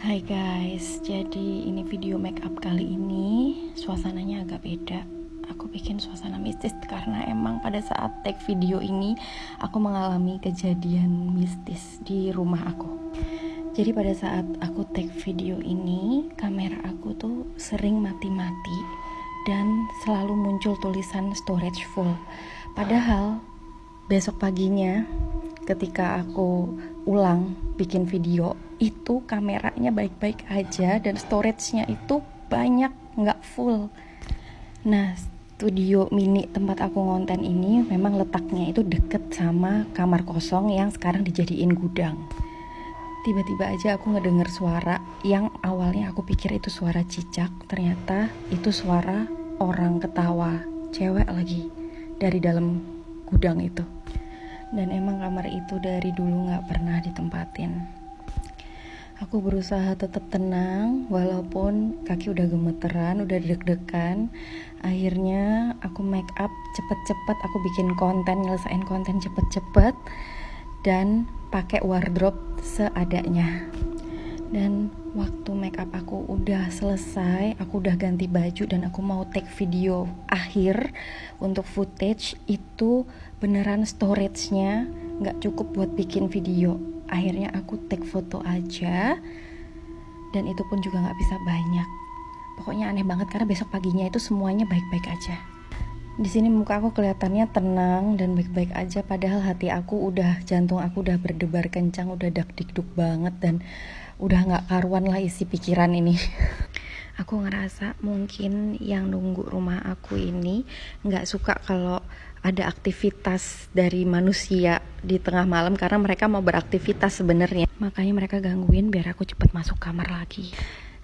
Hai guys, jadi ini video make up kali ini suasananya agak beda. Aku bikin suasana mistis karena emang pada saat take video ini aku mengalami kejadian mistis di rumah aku. Jadi pada saat aku take video ini, kamera aku tuh sering mati-mati dan selalu muncul tulisan storage full. Padahal besok paginya ketika aku ulang bikin video itu kameranya baik-baik aja dan storage-nya itu banyak nggak full. Nah studio mini tempat aku ngonten ini memang letaknya itu deket sama kamar kosong yang sekarang dijadiin gudang. Tiba-tiba aja aku ngedenger suara yang awalnya aku pikir itu suara cicak ternyata itu suara orang ketawa cewek lagi dari dalam gudang itu dan emang kamar itu dari dulu nggak pernah ditempatin Aku berusaha tetap tenang walaupun kaki udah gemeteran, udah deg-degan. Akhirnya aku make up cepet-cepet, aku bikin konten, nyelesain konten cepet-cepet dan pakai wardrobe seadanya. Dan waktu make up aku udah selesai, aku udah ganti baju dan aku mau take video akhir untuk footage itu beneran storage-nya nggak cukup buat bikin video. Akhirnya aku take foto aja dan itu pun juga nggak bisa banyak. Pokoknya aneh banget karena besok paginya itu semuanya baik-baik aja di sini muka aku kelihatannya tenang dan baik-baik aja padahal hati aku udah jantung aku udah berdebar kencang udah dak dikduk banget dan udah nggak karuan lah isi pikiran ini. Aku ngerasa mungkin yang nunggu rumah aku ini nggak suka kalau ada aktivitas dari manusia di tengah malam karena mereka mau beraktivitas sebenarnya. Makanya mereka gangguin biar aku cepet masuk kamar lagi.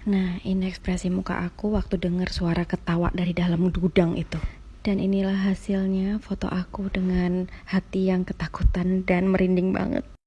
Nah ini ekspresi muka aku waktu dengar suara ketawa dari dalam gudang itu dan inilah hasilnya foto aku dengan hati yang ketakutan dan merinding banget